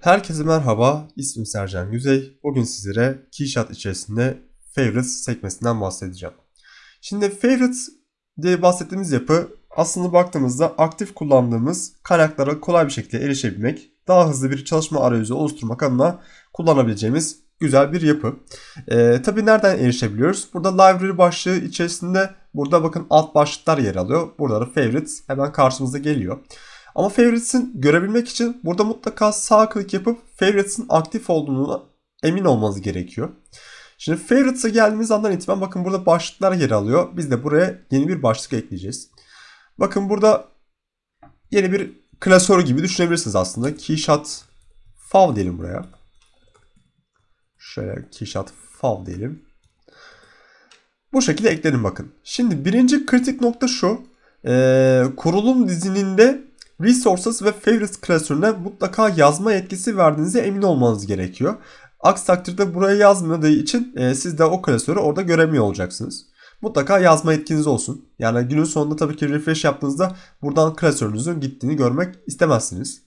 Herkese merhaba, ismim Sercan Yüzey. Bugün sizlere Keyshot içerisinde Favorites sekmesinden bahsedeceğim. Şimdi Favorites diye bahsettiğimiz yapı aslında baktığımızda aktif kullandığımız kaynaklara kolay bir şekilde erişebilmek, daha hızlı bir çalışma arayüzü oluşturmak adına kullanabileceğimiz güzel bir yapı. Ee, tabii nereden erişebiliyoruz? Burada library başlığı içerisinde burada bakın alt başlıklar yer alıyor. Burada da favorites hemen karşımıza geliyor. Ama favorites'in görebilmek için burada mutlaka sağ klik yapıp favorites'in aktif olduğunu emin olmanız gerekiyor. Şimdi favorites'e geldiğimiz andan itibaren bakın burada başlıklar yer alıyor. Biz de buraya yeni bir başlık ekleyeceğiz. Bakın burada yeni bir klasör gibi düşünebilirsiniz aslında. Keyshot fav diyelim buraya. Şöyle keyshot fav diyelim. Bu şekilde ekledim bakın. Şimdi birinci kritik nokta şu. Ee, kurulum dizininde Resources ve Favorites klasörüne mutlaka yazma yetkisi verdiğinize emin olmanız gerekiyor. Aksi takdirde buraya yazmadığı için e, siz de o klasörü orada göremiyor olacaksınız. Mutlaka yazma yetkiniz olsun. Yani günün sonunda tabii ki refresh yaptığınızda buradan klasörünüzün gittiğini görmek istemezsiniz.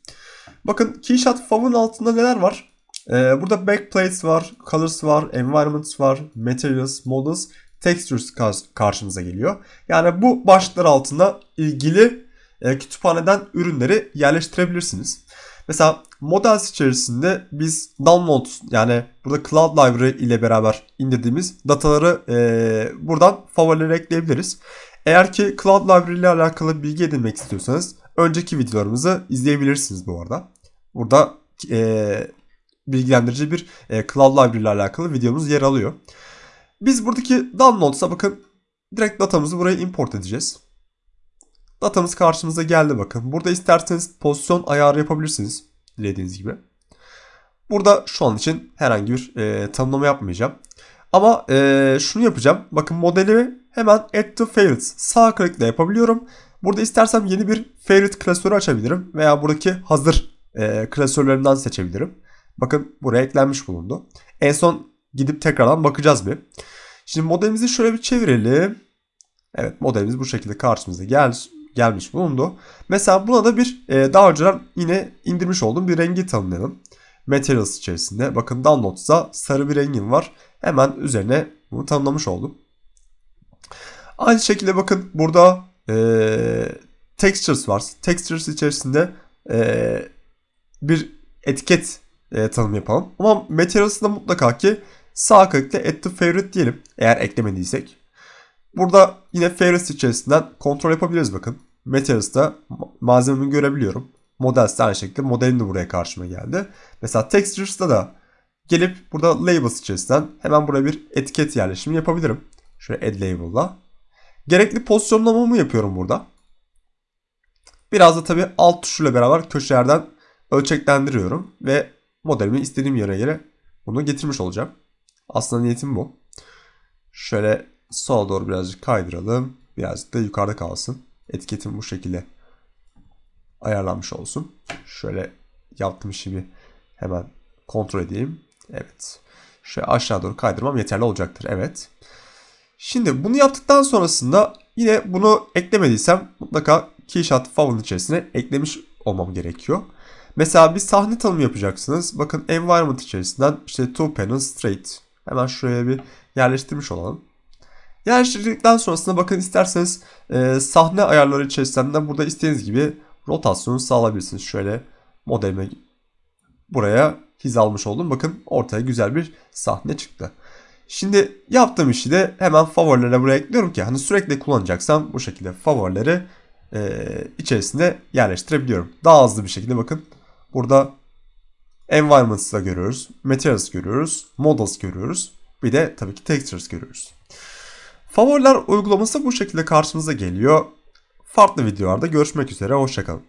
Bakın Keyshot Fav'ın altında neler var? Ee, burada backplates var, colors var, environments var, materials, models, textures karşımıza geliyor. Yani bu başlıklar altında ilgili e, kütüphaneden ürünleri yerleştirebilirsiniz. Mesela Models içerisinde biz download yani burada Cloud Library ile beraber indirdiğimiz dataları e, buradan favorilere ekleyebiliriz. Eğer ki Cloud Library ile alakalı bilgi edinmek istiyorsanız önceki videolarımızı izleyebilirsiniz bu arada. Burada e, bilgilendirici bir e, Cloud Library ile alakalı videomuz yer alıyor. Biz buradaki downloads'a bakın direkt datamızı buraya import edeceğiz. Datamız karşımıza geldi bakın. Burada isterseniz pozisyon ayarı yapabilirsiniz. Dilediğiniz gibi. Burada şu an için herhangi bir e, tanımlama yapmayacağım. Ama e, şunu yapacağım. Bakın modeli hemen add to favorites sağ klikle yapabiliyorum. Burada istersem yeni bir favorite klasörü açabilirim. Veya buradaki hazır e, klasörlerinden seçebilirim. Bakın buraya eklenmiş bulundu. En son gidip tekrardan bakacağız bir. Şimdi modelimizi şöyle bir çevirelim. Evet modelimiz bu şekilde karşımıza gel gelmiş bulundu. Mesela buna da bir e, daha önceden yine indirmiş olduğum bir rengi tanımlayalım. Materials içerisinde. Bakın Downloads'da sarı bir rengim var. Hemen üzerine bunu tanımlamış oldum. Aynı şekilde bakın burada e, Textures var. Textures içerisinde e, bir etiket e, tanım yapalım. Ama Materials'da mutlaka ki sağ klikle Add to Favorite diyelim. Eğer eklemediysek. Burada yine favorites içerisinden kontrol yapabiliriz bakın. Materials'da malzememi görebiliyorum. Models'te aynı şekilde modelim de buraya karşıma geldi. Mesela Textures'da da gelip burada labels içerisinden hemen buraya bir etiket yerleşimi yapabilirim. Şöyle add label'la. Gerekli pozisyonlamamı yapıyorum burada. Biraz da tabii alt tuşuyla beraber köşelerden ölçeklendiriyorum ve modelimi istediğim yere göre bunu getirmiş olacağım. Aslında niyetim bu. Şöyle sola doğru birazcık kaydıralım. Birazcık da yukarıda kalsın. Etiketim bu şekilde ayarlanmış olsun. Şöyle yaptığım işimi hemen kontrol edeyim. Evet. Şöyle aşağı doğru kaydırmam yeterli olacaktır. Evet. Şimdi bunu yaptıktan sonrasında yine bunu eklemediysem mutlaka Keyshot Fav'ın içerisine eklemiş olmam gerekiyor. Mesela bir sahne tanımı yapacaksınız. Bakın environment içerisinden işte two panel straight. Hemen şuraya bir yerleştirmiş olalım. Yerleştirdikten sonrasında bakın isterseniz e, sahne ayarları içerisinden burada istediğiniz gibi rotasyonu sağlayabilirsiniz. Şöyle modelime buraya hizalmış oldum. Bakın ortaya güzel bir sahne çıktı. Şimdi yaptığım işi de hemen favorilere buraya ekliyorum ki hani sürekli kullanacaksam bu şekilde favorileri e, içerisinde yerleştirebiliyorum. Daha hızlı bir şekilde bakın burada environments'da görüyoruz, materials görüyoruz, models görüyoruz. Bir de tabii ki textures görüyoruz. Favoriler uygulaması bu şekilde karşımıza geliyor. Farklı videolarda görüşmek üzere. Hoşçakalın.